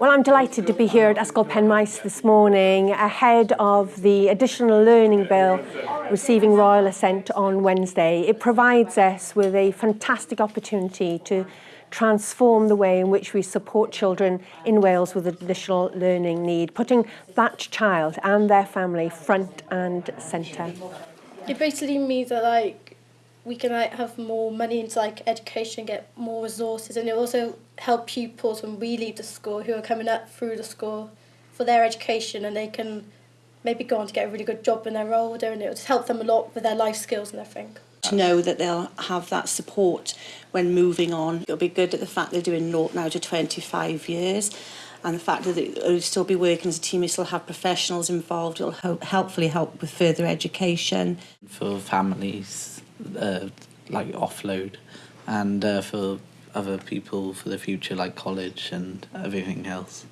Well, I'm delighted to be here at Ysgol Penmaes this morning ahead of the Additional Learning Bill receiving royal assent on Wednesday. It provides us with a fantastic opportunity to transform the way in which we support children in Wales with additional learning need, putting that child and their family front and centre. It basically means that like we can like have more money into like education, get more resources, and it also help pupils when we leave the school who are coming up through the school for their education, and they can maybe go on to get a really good job when they're older, and it will just help them a lot with their life skills and everything. To know that they'll have that support when moving on. It'll be good at the fact they're doing naught now to 25 years and the fact that they'll still be working as a team, they still have professionals involved, it'll help, helpfully help with further education. For families uh, like offload and uh, for other people for the future like college and everything else.